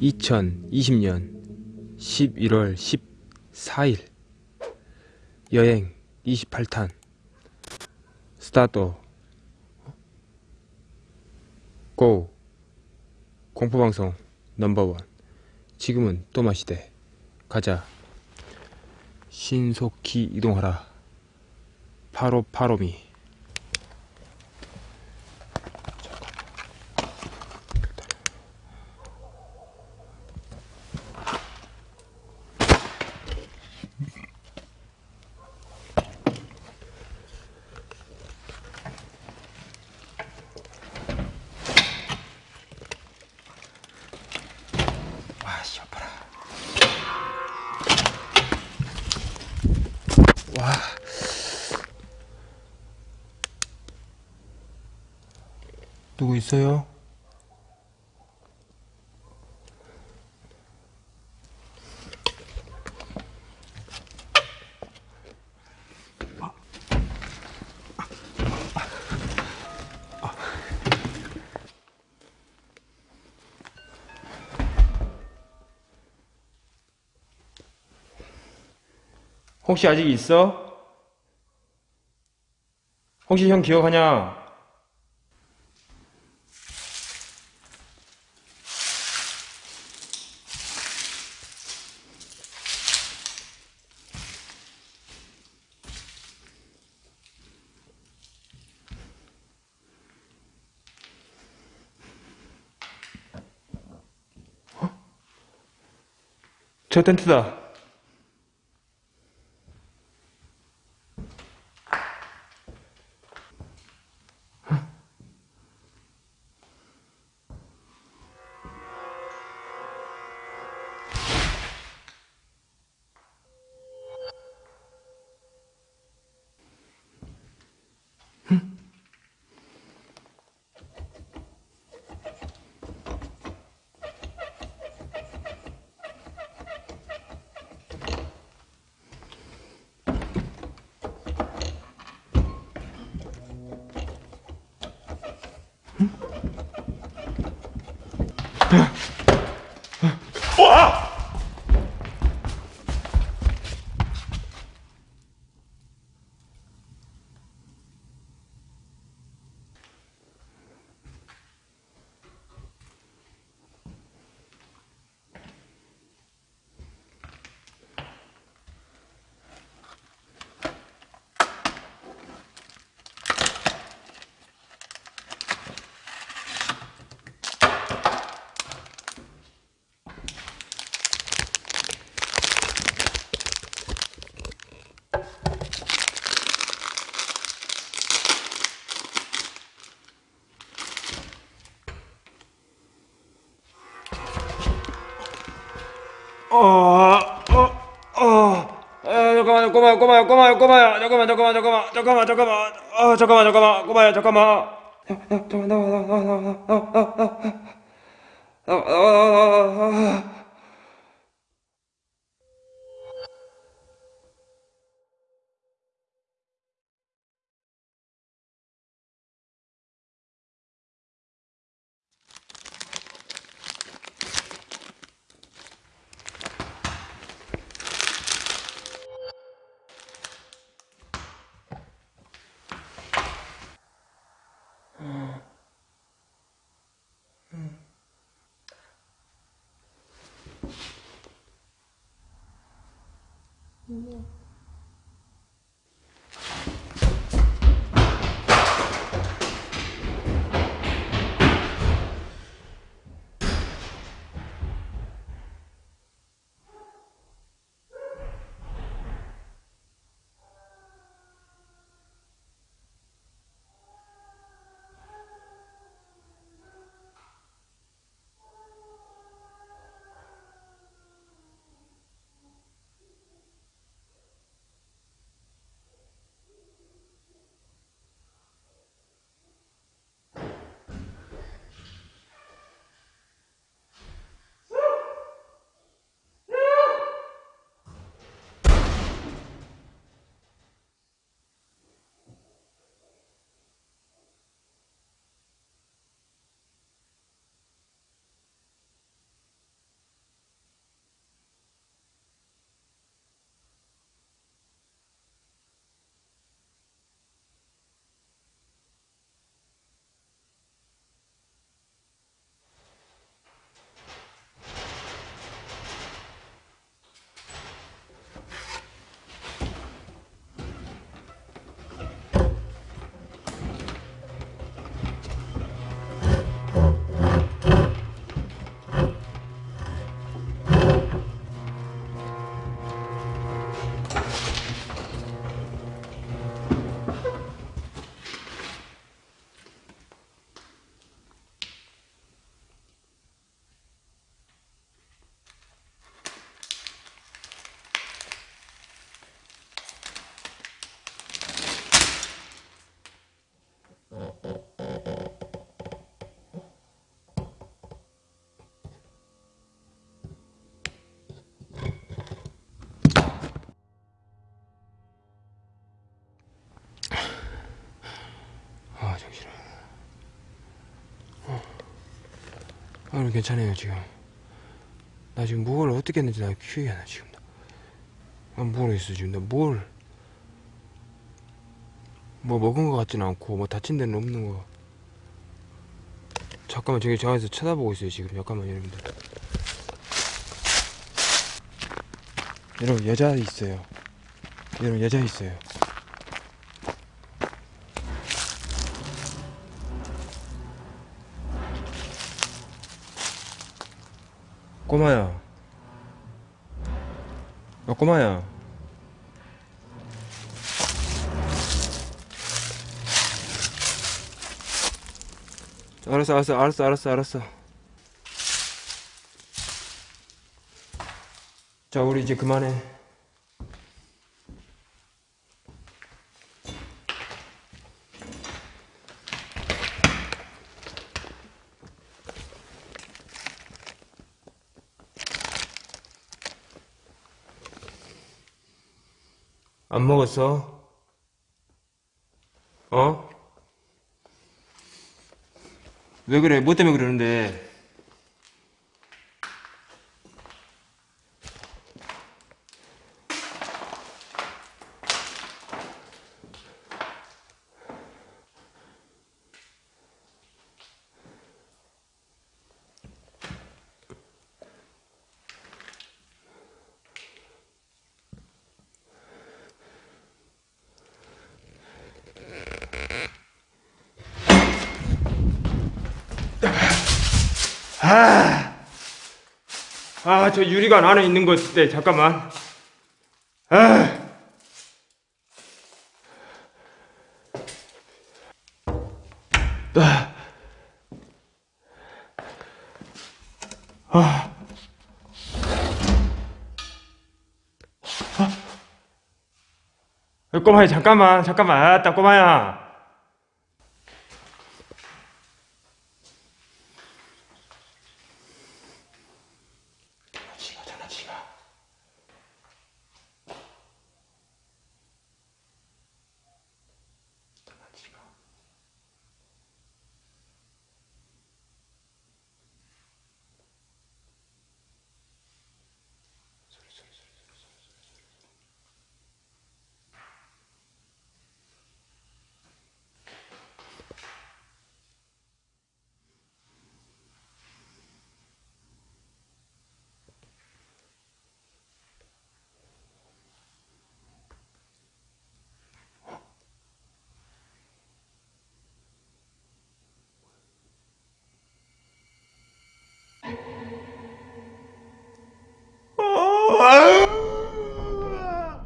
(2020년 11월 14일) 여행 28탄 스타트 고 공포방송 넘버원 지금은 또마시대. 가자 신속히 이동하라. 파로파로미 와 누구 있어요? 혹시 아직 있어? 혹시 형 기억하냐? 어? 저 텐트다. 어, 어, 어. 아, 잠깐만요, 꼬마요, 꼬마요, 꼬마요, 꼬마요. 잠깐만, 잠깐만, 잠깐만, 잠깐만, 잠깐만. 아, 잠깐만, 잠깐만, 꼬마요, 잠깐만. 야, 야, 잠깐만, 나와, 나와, 나와, 나와, 나와, 나와, 나와, 나와, 나와, 나와, 나와, Yeah. 아 정신아. 어. 아 오늘 괜찮아요 지금? 나 지금 뭘 어떻게 했는지 나 기억이 안 나 지금 나. 아, 모르겠어 지금 나 뭘 뭐 먹은 것 같진 않고 뭐 다친 데는 없는 거. 잠깐만 저기 저 안에서 쳐다보고 있어요 지금. 잠깐만 여러분들. 여러분 여자 있어요. 여러분 여자 있어요. 꼬마야. 야 꼬마야. 알았어 알았어 알았어 알았어 알았어. 자 우리 이제 그만해 안 먹었어? 어? 왜 그래? 뭐 때문에 그러는데? 아, 저 유리관 안에 있는 거때 잠깐만. 아. 아. 아. 아. 꼬마야 잠깐만 잠깐만 아따 꼬마야 장난치마 장난치마 장난치마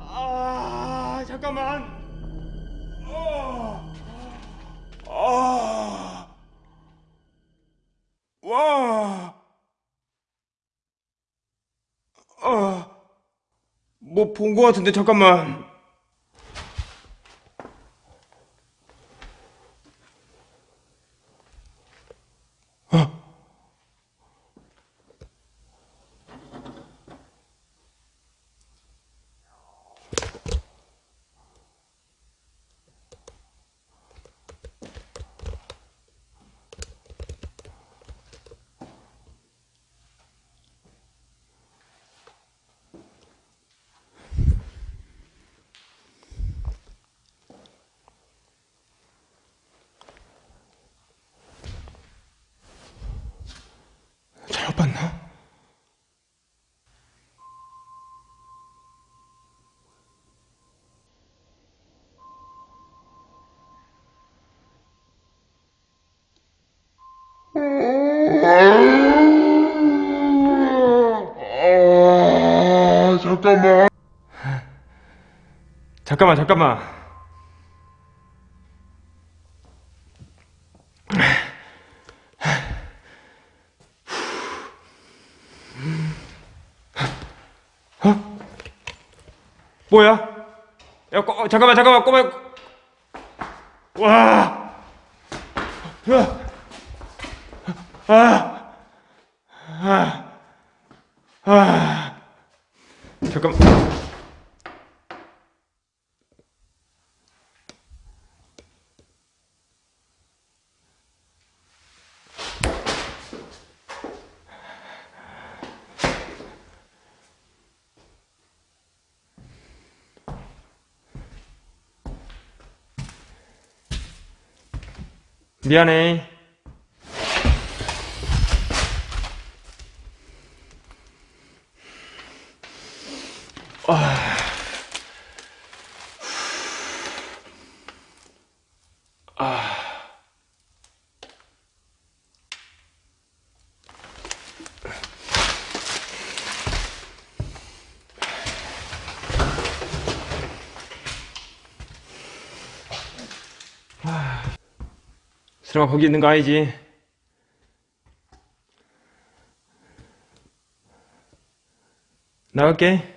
아, 잠깐만. 아, 아, 와, 아, 뭐 본 거 같은데 잠깐만. 잠깐만. 잠깐만, 잠깐만. 뭐야? 야, 꼬, 어, 잠깐만, 잠깐만, 꼬마. 와. 와. 아, 아, 아. 잠깐. 미안해. 수령아 거기 있는 거 아니지? 나갈게.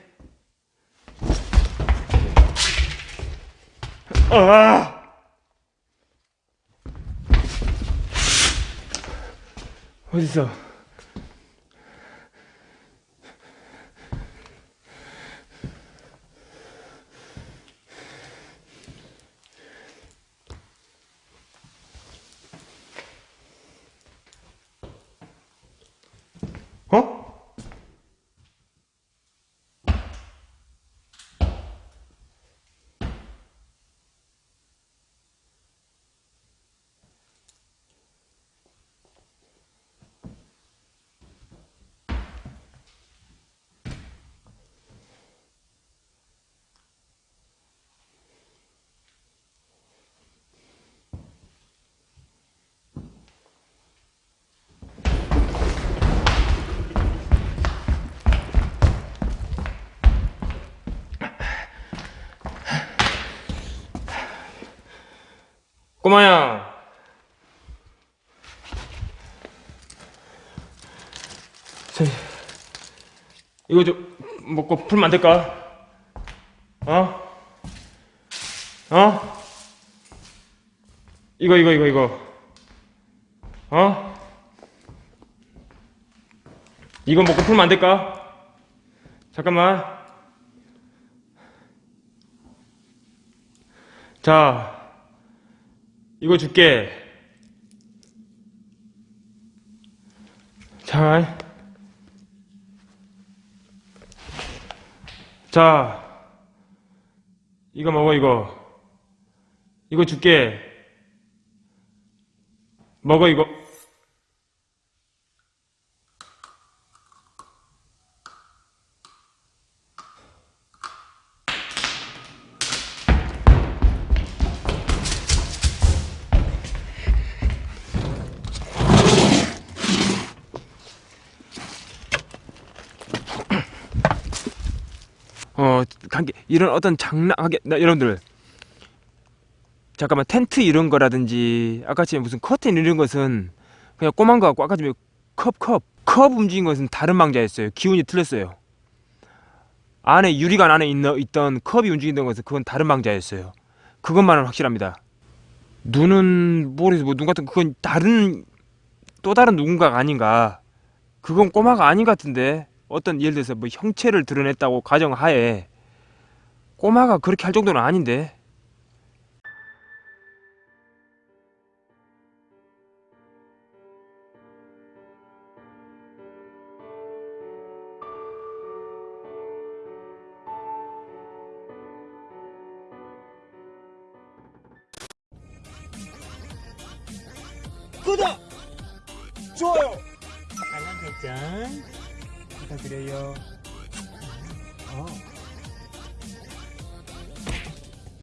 아! 어딨어? 어? 꼬마야. 저, 이거 좀 먹고 풀면 안 될까? 어? 어? 이거 이거 이거 이거. 어? 이거 먹고 풀면 안 될까? 잠깐만. 자, 이거 줄게. 자. 자. 이거 먹어, 이거. 이거 줄게. 먹어, 이거. 이런 어떤 장난하게, 나, 여러분들. 잠깐만, 텐트 이런 거라든지, 아까처럼 무슨 커튼 이런 것은 그냥 꼬만 거 같고, 아까 전에 컵, 컵, 컵 움직인 것은 다른 망자였어요. 기운이 틀렸어요. 안에, 유리관 안에 있는, 있던 컵이 움직이던 것은 그건 다른 망자였어요. 그것만은 확실합니다. 눈은, 모르겠어, 뭐, 눈 같은, 그건 다른, 또 다른 누군가가 아닌가. 그건 꼬마가 아닌 것 같은데. 어떤 예를 들어서 뭐 형체를 드러냈다고 가정하에 꼬마가 그렇게 할 정도는 아닌데 구독! 좋아요! 알람 설정 부탁드려요. 어.